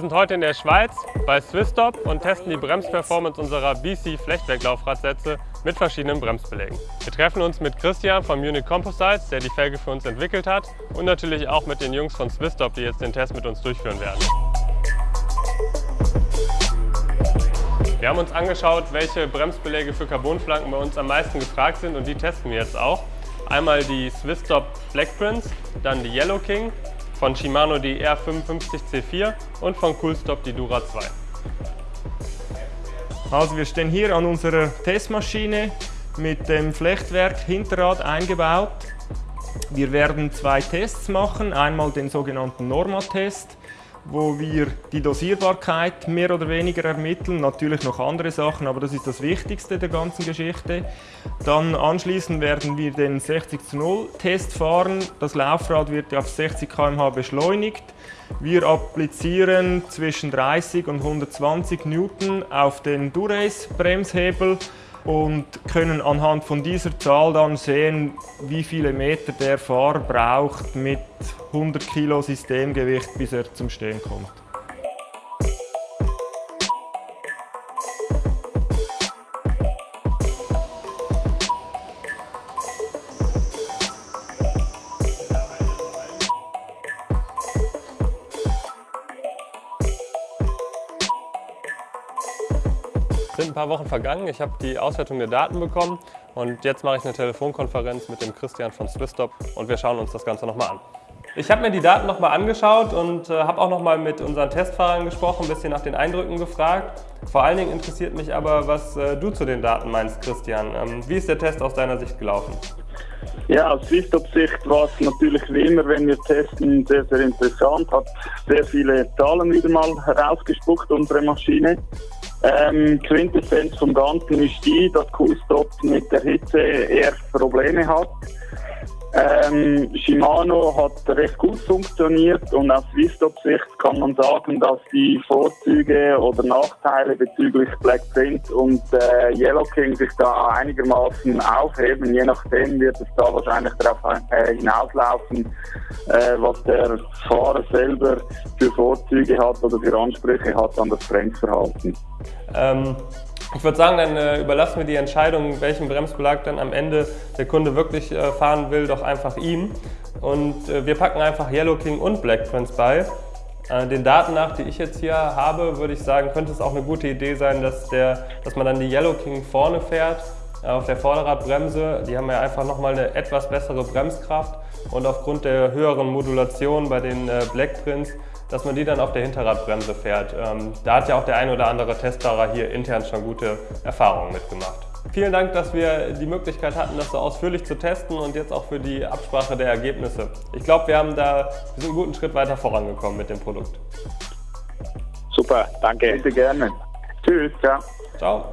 sind heute in der Schweiz bei Swissstop und testen die Bremsperformance unserer BC Flechtwerklaufradsätze mit verschiedenen Bremsbelägen. Wir treffen uns mit Christian von Munich Composites, der die Felge für uns entwickelt hat und natürlich auch mit den Jungs von Swissstop, die jetzt den Test mit uns durchführen werden. Wir haben uns angeschaut, welche Bremsbeläge für Carbonflanken bei uns am meisten gefragt sind und die testen wir jetzt auch. Einmal die Swissstop Black Prince, dann die Yellow King von Shimano die R55C4 und von Coolstop die Dura 2. Also wir stehen hier an unserer Testmaschine mit dem Flechtwerk Hinterrad eingebaut. Wir werden zwei Tests machen, einmal den sogenannten Norma-Test wo wir die Dosierbarkeit mehr oder weniger ermitteln. Natürlich noch andere Sachen, aber das ist das Wichtigste der ganzen Geschichte. Dann anschließend werden wir den 60 zu 0 Test fahren. Das Laufrad wird auf 60 km/h beschleunigt. Wir applizieren zwischen 30 und 120 Newton auf den Durace Bremshebel und können anhand von dieser Zahl dann sehen, wie viele Meter der Fahrer braucht mit 100 Kilo Systemgewicht, bis er zum Stehen kommt. Sind ein paar Wochen vergangen, ich habe die Auswertung der Daten bekommen und jetzt mache ich eine Telefonkonferenz mit dem Christian von Swisstop und wir schauen uns das Ganze nochmal an. Ich habe mir die Daten nochmal angeschaut und äh, habe auch nochmal mit unseren Testfahrern gesprochen, ein bisschen nach den Eindrücken gefragt. Vor allen Dingen interessiert mich aber, was äh, du zu den Daten meinst, Christian. Ähm, wie ist der Test aus deiner Sicht gelaufen? Ja, aus Swisstop-Sicht war es natürlich wie immer, wenn wir testen, sehr, sehr interessant. Hat sehr viele Zahlen wieder mal herausgespuckt, unsere Maschine. Ähm, Quintessenz vom Ganzen ist die, dass Coolstop mit der Hitze eher Probleme hat. Ähm, Shimano hat recht gut funktioniert und aus Swissstop-Sicht kann man sagen, dass die Vorzüge oder Nachteile bezüglich Black Print und äh, Yellow King sich da einigermaßen aufheben. Je nachdem wird es da wahrscheinlich darauf äh, hinauslaufen, äh, was der Fahrer selber für Vorzüge hat oder für Ansprüche hat an das Bremsverhalten. Ähm, ich würde sagen, dann äh, überlassen wir die Entscheidung, welchen Bremsbelag dann am Ende der Kunde wirklich äh, fahren will, doch einfach ihm. Und äh, wir packen einfach Yellow King und Black Prince bei. Äh, den Daten nach, die ich jetzt hier habe, würde ich sagen, könnte es auch eine gute Idee sein, dass, der, dass man dann die Yellow King vorne fährt äh, auf der Vorderradbremse. Die haben ja einfach nochmal eine etwas bessere Bremskraft und aufgrund der höheren Modulation bei den äh, Black Prince dass man die dann auf der Hinterradbremse fährt. Ähm, da hat ja auch der ein oder andere Testfahrer hier intern schon gute Erfahrungen mitgemacht. Vielen Dank, dass wir die Möglichkeit hatten, das so ausführlich zu testen und jetzt auch für die Absprache der Ergebnisse. Ich glaube, wir haben da wir sind einen guten Schritt weiter vorangekommen mit dem Produkt. Super, danke. Bitte gerne. Tschüss, ciao. Ciao.